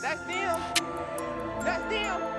That's them. That's them.